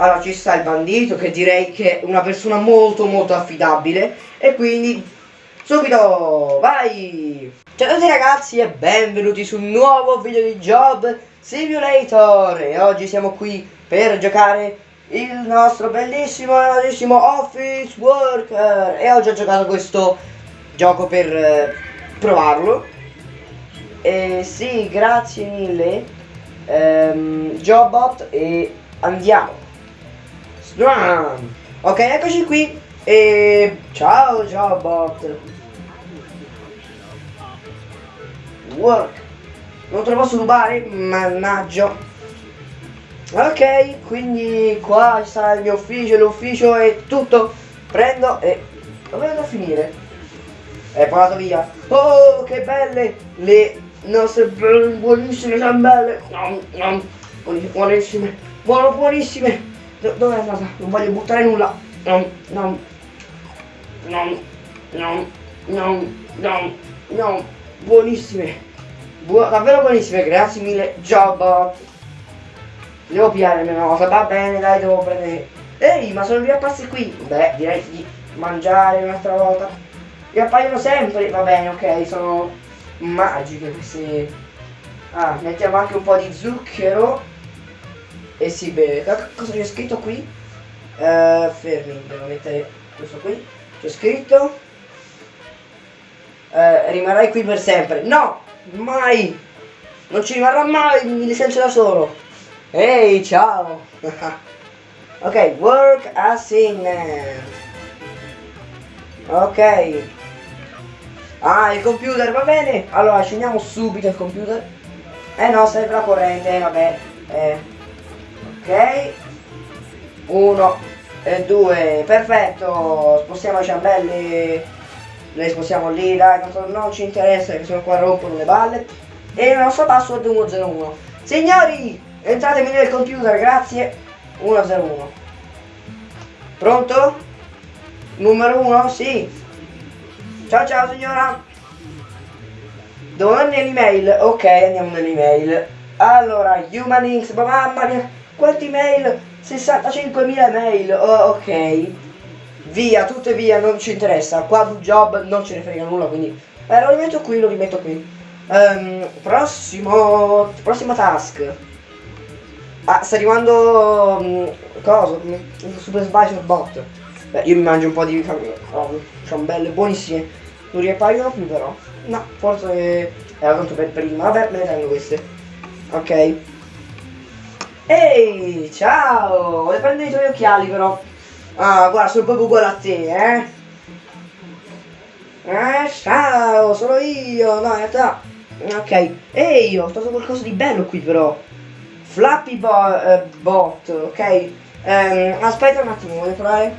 Allora ci sta il bandito che direi che è una persona molto molto affidabile. E quindi subito vai! Ciao a tutti ragazzi e benvenuti su un nuovo video di Job Simulator. E oggi siamo qui per giocare il nostro bellissimo bellissimo Office Worker. E oggi ho giocato questo gioco per eh, provarlo. E sì grazie mille. Ehm, Jobbot e andiamo. Ok eccoci qui. E ciao Jobbot work. Non te lo posso rubare? Mannaggia. Ok quindi qua sta il mio ufficio l'ufficio è tutto. Prendo e dove vado a finire? È volato via. Oh che belle le nostre buonissime ciambelle buonissime buono buonissime dove è andata? Non voglio buttare nulla. No no no no no no no buonissime. Bu davvero buonissime. Grazie mille Jobbot devo la mia nota va bene dai devo prendere. Ehi ma sono riapparsi qui. Beh direi di mangiare un'altra volta. Riappaiono sempre. Va bene ok sono magiche queste. Ah mettiamo anche un po' di zucchero e si beve. Cosa c'è scritto qui? Uh, fermi devo mettere questo qui. C'è scritto uh, rimarrai qui per sempre. No mai. Non ci rimarrà mai mi licenzio da solo. Ehi ciao. Ok work assignment ok. Ah il computer va bene. Allora accendiamo subito il computer. Eh no serve la corrente vabbè eh. Ok. Uno e due perfetto. Spostiamo i ciambelli. Le spostiamo lì dai non, ci interessa che sono qua rompono le balle. E il nostro password è 101 signori entratemi nel computer grazie. 101 pronto? Numero 1 sì. Ciao ciao signora. Devo andare nell'email? Ok andiamo nell'email. Allora humanings mamma mia quanti mail 65.000 mail oh, ok via, tutte via, non ci interessa. Qua do job non ce ne frega nulla, quindi eh, lo rimetto qui, lo rimetto qui. Um, prossimo, prossima task. Ah, sta arrivando um, cosa? Super Slicer Bot. Beh, io mi mangio un po' di oh, ciambelle buonissime. Non riappaiono più però. No, forse era tanto per prima. Vabbè, me ne tengo queste. Ok. Ehi, ciao! Volevo prendere i tuoi occhiali però. Ah, guarda, sono proprio uguale a te, eh? Eh, ciao, sono io, no, in realtà... Ok, ehi, ho trovato qualcosa di bello qui però. Flappy bo uh, bot, ok? Um, aspetta un attimo, vuoi provare?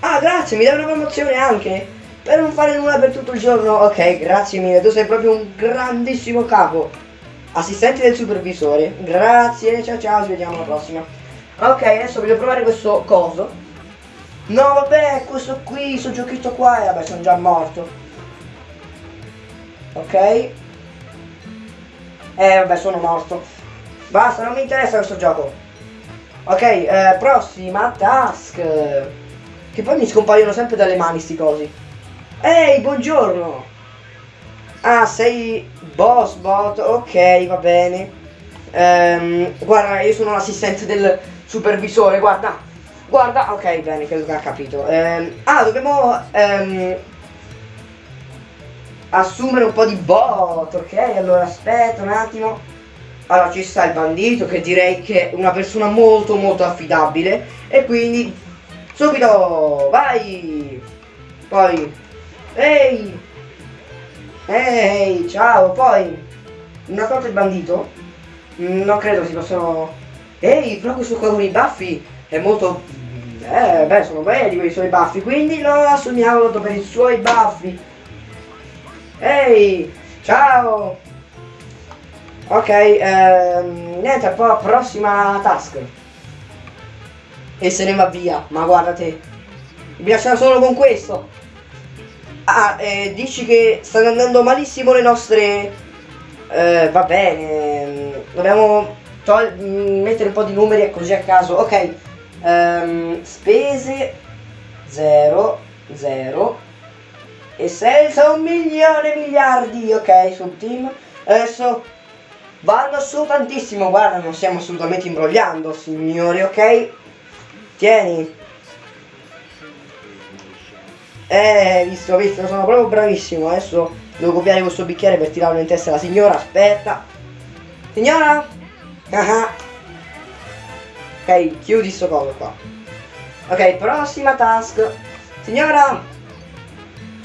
Ah, grazie, mi dai una promozione anche? Per non fare nulla per tutto il giorno? Ok, grazie mille, tu sei proprio un grandissimo capo. Assistente del supervisore. Grazie, ciao ciao, ci vediamo alla prossima. Ok, adesso voglio provare questo coso. No vabbè, questo qui, questo giochetto qua, e vabbè sono già morto. Ok. Eh vabbè sono morto. Basta, non mi interessa questo gioco. Ok, eh, prossima task. Che poi mi scompaiono sempre dalle mani sti cosi. Ehi, buongiorno. Ah, sei boss bot, ok, va bene. Ehm, guarda, io sono l'assistente del supervisore, guarda. Guarda, ok, bene, credo che ha capito. Eh, ah, dobbiamo ehm, assumere un po' di bot, ok? Allora aspetta un attimo. Allora ci sta il bandito che direi che è una persona molto molto affidabile e quindi subito vai! Poi ehi! Ehi, ciao, poi una volta il bandito? Non credo si possano... Ehi, però questo con i baffi è molto eh, beh, sono belli quei suoi baffi, quindi lo assumiamo per i suoi baffi. Ehi, ciao! Ok, ehm, niente, poi prossima task. E se ne va via, ma guarda te. Mi piacciono solo con questo. Ah, eh, dici che stanno andando malissimo le nostre... Eh, va bene, dobbiamo mettere un po' di numeri così a caso. Ok, Ehm, spese 0, 0 e senza un milione miliardi, ok, sul team. Adesso vanno su tantissimo, guarda, non stiamo assolutamente imbrogliando, signori, ok? Tieni. Eh, visto, visto, sono proprio bravissimo. Adesso devo copiare questo bicchiere per tirarlo in testa alla signora. Aspetta. Signora? Ah ok, chiudi sto coso qua. Ok, prossima task. Signora?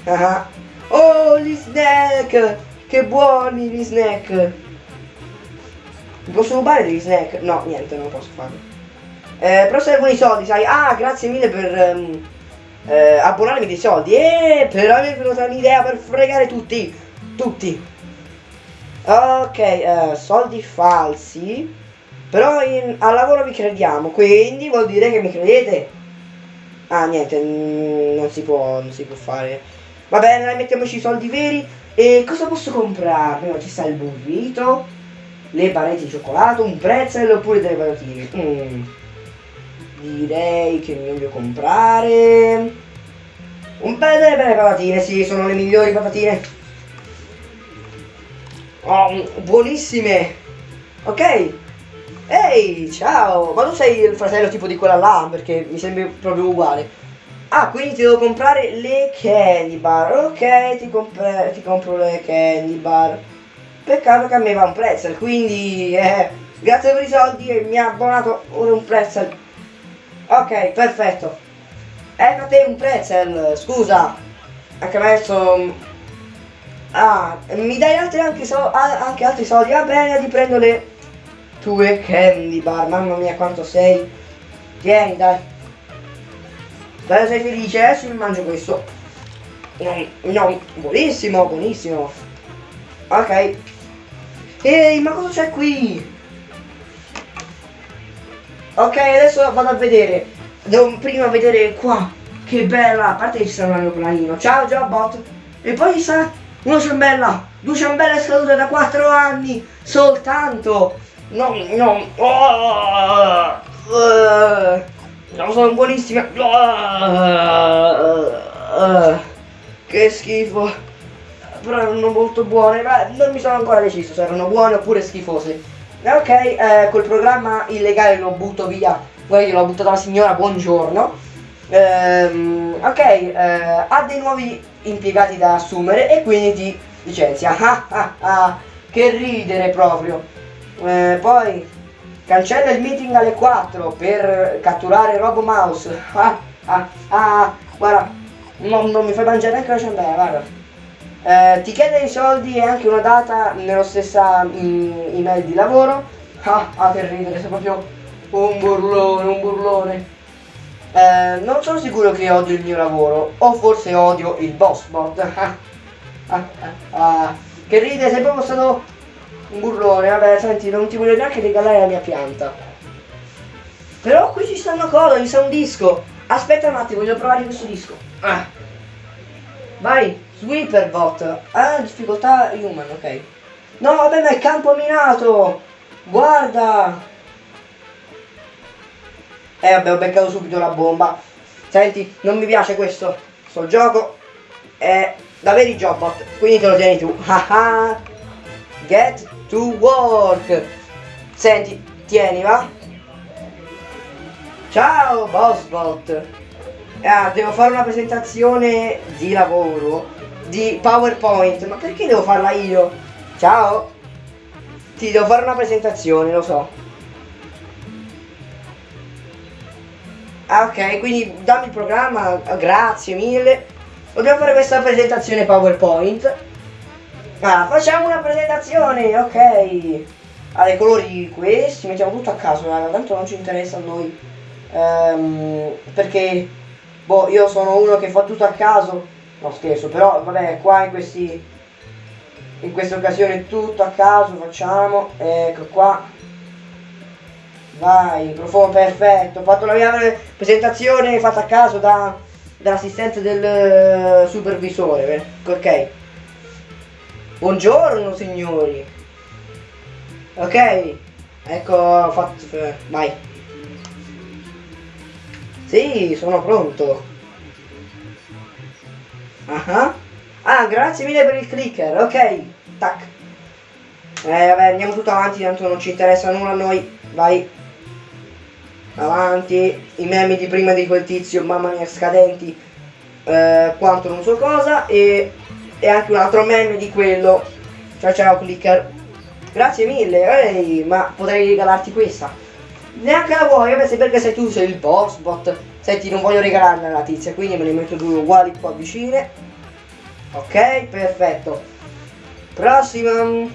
Ah oh, gli snack! Che buoni gli snack! Mi posso rubare degli snack? No, niente, non posso farlo. Eh, però servono i soldi, sai? Ah, grazie mille per um, eh, abbonarmi dei soldi. Eh, però mi è venuta un'idea per fregare tutti. Tutti. Ok, eh, soldi falsi. Però in, al lavoro vi crediamo, quindi vuol dire che mi credete. Ah, niente, non si può, non si può fare. Va bene, mettiamoci i soldi veri. E cosa posso comprare? No, ci sta il burrito, le barrette di cioccolato, un pretzel oppure delle patatine. Mm. Direi che mi voglio comprare... Un bel delle belle patatine, sì, sono le migliori patatine. Oh, buonissime. Ok, Ehi, ciao! Ma tu sei il fratello tipo di quella là? Perché mi sembri proprio uguale. Ah, quindi ti devo comprare le candy bar. Ok, ti, ti compro le candy bar. Peccato che a me va un pretzel, quindi eh, grazie per i soldi e mi ha abbonato ora un pretzel. Ok, perfetto. Ecco a te un pretzel, scusa. Anche adesso... Ah, mi dai altri anche, so anche altri soldi? Va bene, ti prendo le tue candy bar, mamma mia quanto sei. Tieni, dai. Dai, sei felice? Adesso mi mangio questo. No, no, buonissimo, buonissimo. Ok. Ehi, ma cosa c'è qui? Ok, adesso vado a vedere. Devo prima vedere qua. Che bella. A parte che ci sarà un aeroplanino. Ciao, Jobbot. E poi ci sarà una ciambella. Due ciambelle scadute da 4 anni. Soltanto. No, no. Oh, uh, no, sono buonissime. Uh, uh, che schifo. Però erano molto buone, ma non mi sono ancora deciso se erano buone oppure schifose. Ok, eh, col programma illegale lo butto via. Guarda, l'ho buttato la signora, buongiorno. Ehm, ok, eh, ha dei nuovi impiegati da assumere e quindi ti licenzia. Ah, ah, ah, che ridere proprio. Eh, poi cancella il meeting alle 4 per catturare Robo Mouse. Ah, ah, ah, guarda, non, non mi fai mangiare neanche la ciambella, guarda. Eh, ti chiede i soldi e anche una data nello stessa mm, email di lavoro. Ah, ah, che ridere, sei proprio un burlone, un burlone. Eh, non sono sicuro che odio il mio lavoro, o forse odio il boss bot. ah, ah, ah, che ride, sei proprio stato un burlone, vabbè, senti, non ti voglio neanche regalare la mia pianta. Però qui ci sta una cosa, ci sta un disco. Aspetta un attimo, voglio provare questo disco. Ah. Vai, Sweeperbot. Ah, difficoltà human, ok. No, vabbè, ma è campo minato. Guarda. Eh, vabbè, ho beccato subito la bomba. Senti, non mi piace questo. Sto gioco è da veri jobbot, quindi te lo tieni tu. Get to work. Senti, tieni, va? Ciao, Bossbot. Ah, devo fare una presentazione di lavoro di PowerPoint. Ma perché devo farla io? Ciao. Ti devo fare una presentazione, lo so. Ah, ok, quindi dammi il programma. Grazie mille. Dobbiamo fare questa presentazione PowerPoint Ah, facciamo una presentazione, ok. Allora, i colori questi, mettiamo tutto a caso, tanto non ci interessa a noi. Um, perché, boh, io sono uno che fa tutto a caso. No, scherzo, però, vabbè, qua in questi... In questa occasione tutto a caso facciamo. Ecco qua. Vai, microfono perfetto. Ho fatto la mia presentazione fatta a caso da, dall'assistente del uh, supervisore. Ok. Buongiorno signori. Ok. Ecco, ho fatto... Vai. Sì, sono pronto. Ah, ah, grazie mille per il clicker, ok. Tac. Eh, vabbè, andiamo tutto avanti, tanto non ci interessa nulla a noi. Vai. Avanti. I meme di prima di quel tizio, mamma mia, scadenti. Eh, quanto non so cosa. E, e anche un altro meme di quello. Ciao ciao clicker. Grazie mille, ehi, ma potrei regalarti questa. Neanche la vuoi, vabbè, se perché sei tu, sei il boss bot. Senti, non voglio regalarla alla tizia, quindi me ne metto due uguali qua vicine. Ok, perfetto. Prossima.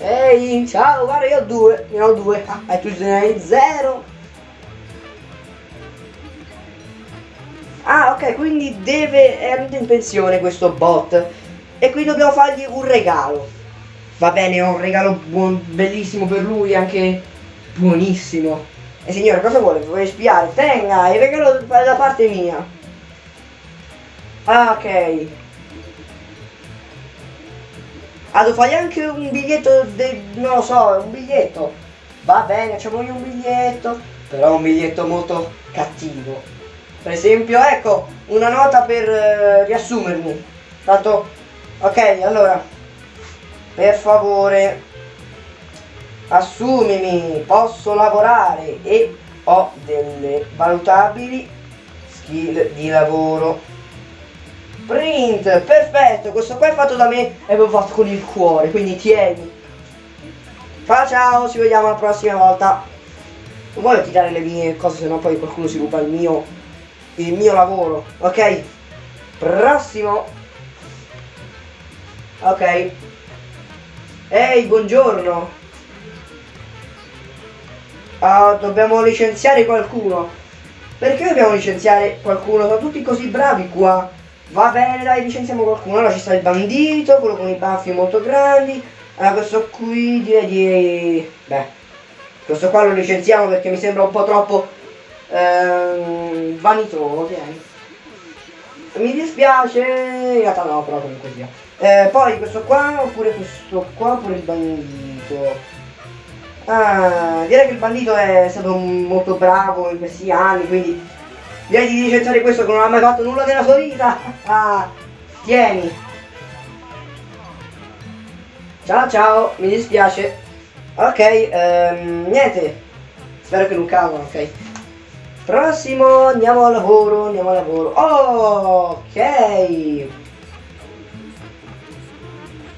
Ehi, ciao, guarda, io ho due, ne ho due. Ah, e tu ne hai zero. Ah, ok, quindi deve, è in pensione questo bot. E qui dobbiamo fargli un regalo. Va bene, ho un regalo buon, bellissimo per lui, anche buonissimo. E signore, cosa vuole? Vuole spiare? Tenga, il regalo da parte mia. Ah, ok. Ah, fargli anche un biglietto, de, non lo so, un biglietto. Va bene, facciamo un biglietto, però un biglietto molto cattivo. Per esempio, ecco, una nota per eh, riassumermi. Tanto, ok, allora, per favore, assumimi, posso lavorare e ho delle valutabili skill di lavoro. Print, perfetto, questo qua è fatto da me e avevo fatto con il cuore, quindi tieni. Ciao ciao, ci vediamo la prossima volta. Non voglio tirare le mie cose, sennò poi qualcuno si ruba il mio, il mio lavoro. Ok, prossimo. Ok. Ehi, buongiorno. Uh, dobbiamo licenziare qualcuno. Perché dobbiamo licenziare qualcuno? Sono tutti così bravi qua. Va bene, dai, licenziamo qualcuno. Allora ci sta il bandito, quello con i baffi molto grandi. Allora questo qui direi di... Beh, questo qua lo licenziamo perché mi sembra un po' troppo ehm, vanitoso, vieni. Mi dispiace, in realtà no, però comunque sia. Eh, poi questo qua, oppure questo qua, oppure il bandito. Ah, direi che il bandito è stato molto bravo in questi anni, quindi direi di licenziare questo che non ha mai fatto nulla nella sua vita. Ah, tieni. Ciao ciao, mi dispiace. Ok, ehm, niente. Spero che non cavano, ok. Prossimo, andiamo al lavoro, andiamo al lavoro. Oh, ok.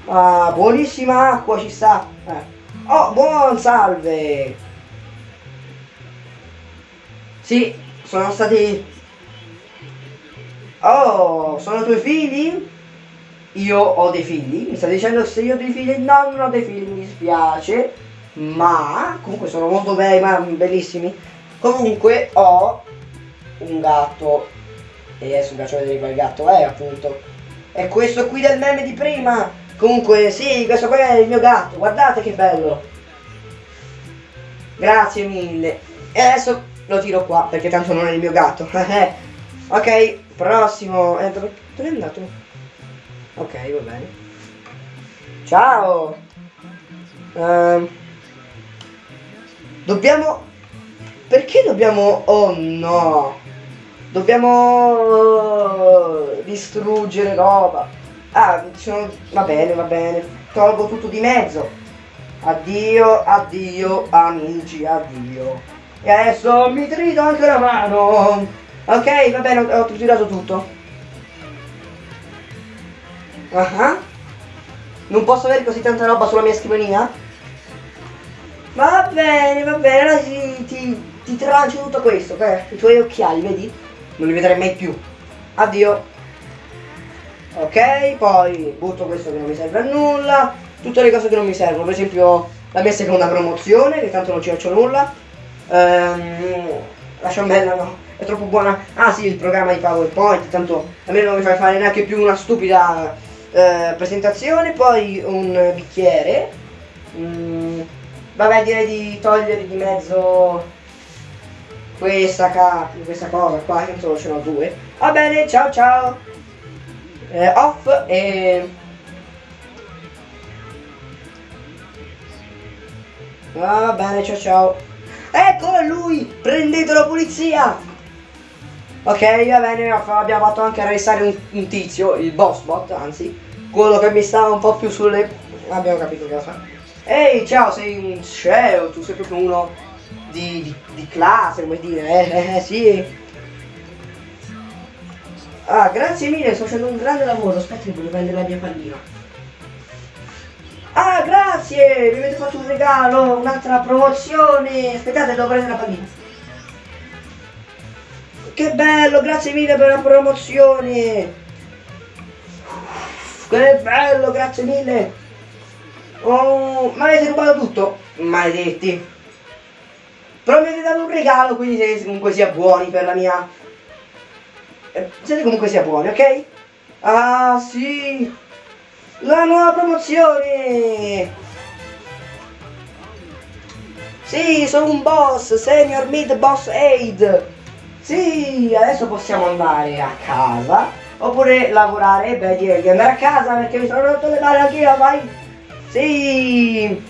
Ah, buonissima acqua ci sta. Eh. Oh, buon salve! Sì, sono stati... Oh, sono tuoi figli? Io ho dei figli? Mi stai dicendo se io ho dei figli? No, non ho dei figli, mi dispiace. Ma, comunque sono molto bei, ma bellissimi. Comunque ho un gatto. E adesso vi faccio vedere quel gatto è, appunto. È questo qui del meme di prima. Comunque, sì, questo qua è il mio gatto, guardate che bello. Grazie mille. E adesso lo tiro qua, perché tanto non è il mio gatto. ok, prossimo. Eh, dove, dove è andato? Ok, va bene. Ciao. Uh, dobbiamo... Perché dobbiamo... Oh no. Dobbiamo distruggere roba. Ah, sono... va bene, va bene. Tolgo tutto di mezzo. Addio, addio, amici, addio. E adesso mi trito anche la mano. Ok, va bene, ho, ho tirato tutto. Uh -huh. Non posso avere così tanta roba sulla mia scrivania? Va bene, va bene, allora ti, ti, ti trancio tutto questo, ok? I tuoi occhiali, vedi? Non li vedrai mai più. Addio ok poi butto questo che non mi serve a nulla tutte le cose che non mi servono per esempio la mia seconda promozione che tanto non ci faccio nulla. Ehm, la ciambella no è troppo buona. Ah sì il programma di powerpoint tanto a me non mi fai fare neanche più una stupida eh, presentazione. Poi un bicchiere. Mm, vabbè direi di togliere di mezzo questa, questa cosa qua solo ce n'ho due. Va bene ciao ciao eh, off e va bene ciao ciao eccolo lui prendete la polizia Ok, va bene, abbiamo fatto anche arrestare un, un tizio, il boss bot, anzi, quello che mi stava un po' più sulle... Abbiamo capito cosa. Ehi, ciao, sei un CEO, tu sei proprio uno di, di, di classe, come dire, eh, eh, sì. Ah, grazie mille, sto facendo un grande lavoro, aspetta che voglio prendere la mia pallina. Ah, grazie, mi avete fatto un regalo, un'altra promozione. Aspettate, devo prendere la pallina. Che bello, grazie mille per la promozione. Che bello, grazie mille. Oh, ma avete rubato tutto? Maledetti. Però mi avete dato un regalo, quindi siete comunque sia buoni per la mia... Eh, siete comunque sia buoni, ok? Ah, sì. La nuova promozione. Sì, sono un boss, senior mid boss aid. Sì, adesso possiamo andare a casa. Oppure lavorare. Beh, direi di andare a casa perché mi sono rotto le mani anch'io, vai. Sì.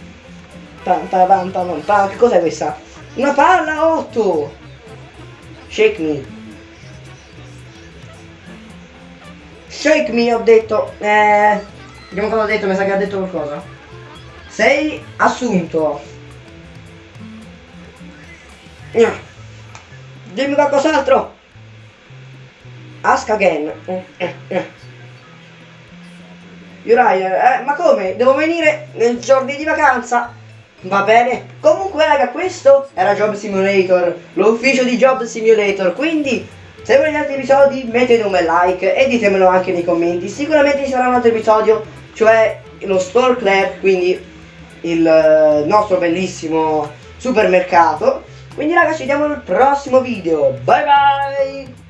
Tanta, tanta, tanta. Che cos'è questa? Una palla 8. Shake me. Shake me, ho detto. Eh, vediamo cosa ho detto, mi sa che ha detto qualcosa. Sei assunto. Dimmi qualcos'altro. Ask again. Uriah, eh, ma come? Devo venire nei giorni di vacanza? Va bene. Comunque raga, questo era Job Simulator, l'ufficio di Job Simulator, quindi se volete altri episodi mettete un bel like e ditemelo anche nei commenti. Sicuramente ci sarà un altro episodio, cioè lo Store Club, quindi il eh, nostro bellissimo supermercato quindi ragazzi ci vediamo nel prossimo video. Bye bye!